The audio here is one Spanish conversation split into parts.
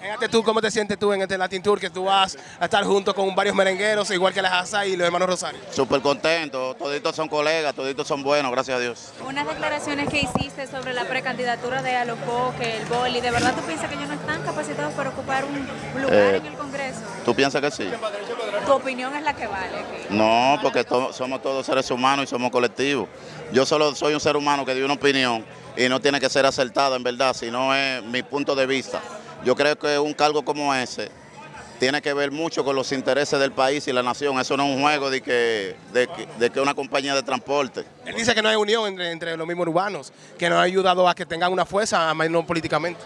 Fíjate tú, ¿cómo te sientes tú en este Latin Tour que tú vas a estar junto con varios merengueros, igual que la Asa y los hermanos Rosario? Súper contento, toditos son colegas, toditos son buenos, gracias a Dios. Unas declaraciones que hiciste sobre la precandidatura de Alofoque, el Boli, ¿de verdad tú piensas que ellos no están capacitados para ocupar un lugar Eh, en el Congreso? ¿Tú piensas que sí? Tu opinión es la que vale aquí. No, porque to- somos todos seres humanos y somos colectivos. Yo solo soy un ser humano que dio una opinión y no tiene que ser acertada en verdad, sino es mi punto de vista. Yo creo que un cargo como ese tiene que ver mucho con los intereses del país y la nación. Eso no es un juego de que, de que, de que una compañía de transporte. Él dice que no hay unión entre, entre los mismos urbanos, que nos ha ayudado a que tengan una fuerza, más no políticamente.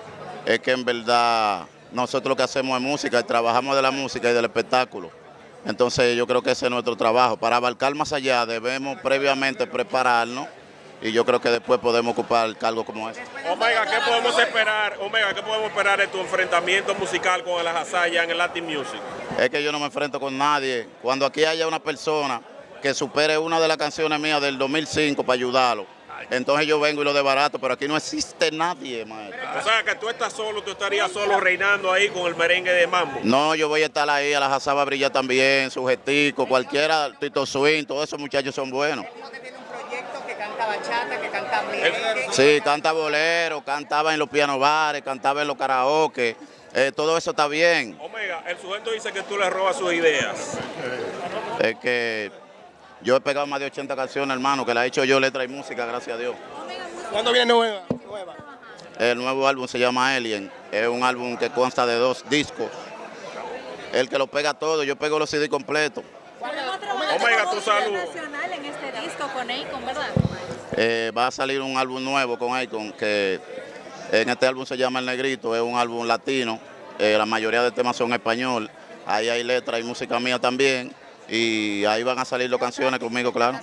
Es que en verdad nosotros lo que hacemos es música y trabajamos de la música y del espectáculo. Entonces yo creo que ese es nuestro trabajo. Para abarcar más allá debemos previamente prepararnos y yo creo que después podemos ocupar cargos como ese. Omega, ¿qué podemos esperar? Omega, ¿qué podemos esperar de tu enfrentamiento musical con el Hazaya en el Latin Music? Es que yo no me enfrento con nadie. Cuando aquí haya una persona que supere una de las canciones mías del 2005 para ayudarlo, entonces yo vengo y lo desbarato, pero aquí no existe nadie, maestro. O sea, que tú estás solo, tú estarías solo reinando ahí con el merengue de mambo. No, yo voy a estar ahí, a la Jazaba Brilla también, Sujetico, cualquiera, Tito Swing, todos esos muchachos son buenos. Bachata, que canta merengue. Sí, canta bolero, cantaba en los piano bares, cantaba en los karaoke, eh, todo eso está bien. Omega, el sujeto dice que tú le robas sus ideas. Es que yo he pegado más de 80 canciones, hermano, que la he hecho yo, letra y música, gracias a Dios. ¿Cuándo viene nueva? nueva? El nuevo álbum se llama Alien, es un álbum que consta de dos discos. El que lo pega todo, yo pego los CD completos. Omega, tu salud. nacional en este disco con Akon, ¿verdad? Eh, va a salir un álbum nuevo con Akon, que en este álbum se llama El Negrito, es un álbum latino, eh, la mayoría de temas son español, ahí hay letras y música mía también, y ahí van a salir las canciones conmigo, claro.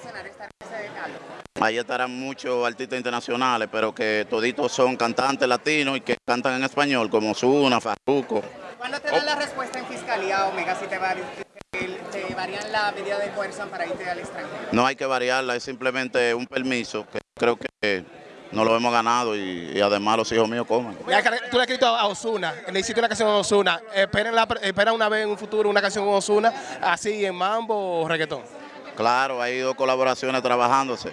Ahí estarán muchos artistas internacionales, pero que toditos son cantantes latinos y que cantan en español, como Zuna, Farruko. ¿Cuándo te dan la respuesta en fiscalía, Omega, si te, vari- te- te varían la medida de coerción para irte al extranjero? No hay que variarla, es simplemente un permiso que creo que no lo hemos ganado y, y además los hijos míos comen. Tú le has escrito a Osuna, le hiciste una canción a Osuna. ¿Esperen, la, ¿Esperan una vez en un futuro una canción con Osuna, así en mambo o reggaetón? Claro, hay dos colaboraciones trabajándose.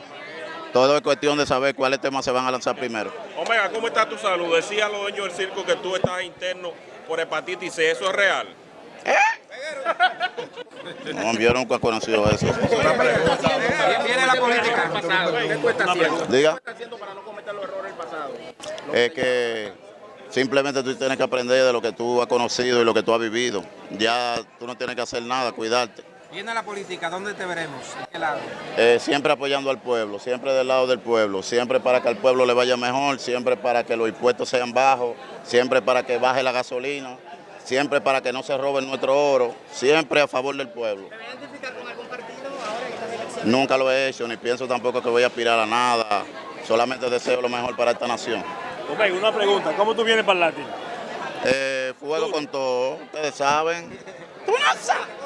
Todo es cuestión de saber cuáles temas se van a lanzar primero. Omega, ¿cómo está tu salud? Decía los dueños del circo que tú estás interno por hepatitis C, ¿eso es real? No, yo nunca he conocido eso. Viene la política. ¿Qué tú estás haciendo? Diga. estás haciendo para no cometer los errores del pasado? Es que simplemente tú tienes que aprender de lo que tú has conocido y lo que tú has vivido. Ya tú no tienes que hacer nada, cuidarte. Viene la política, ¿dónde te veremos? ¿En qué lado? Eh, siempre apoyando al pueblo, siempre del lado del pueblo, siempre para que al pueblo le vaya mejor, siempre para que los impuestos sean bajos, siempre para que baje la gasolina, siempre para que no se roben nuestro oro, siempre a favor del pueblo. ¿Te vas a identificar con algún partido ahora en estas elecciones? Nunca lo he hecho, ni pienso tampoco que voy a aspirar a nada, solamente deseo lo mejor para esta nación. Omega, una pregunta, ¿cómo tú vienes para el Latin? Eh, fuego con todo, ustedes saben. Tú no sabes.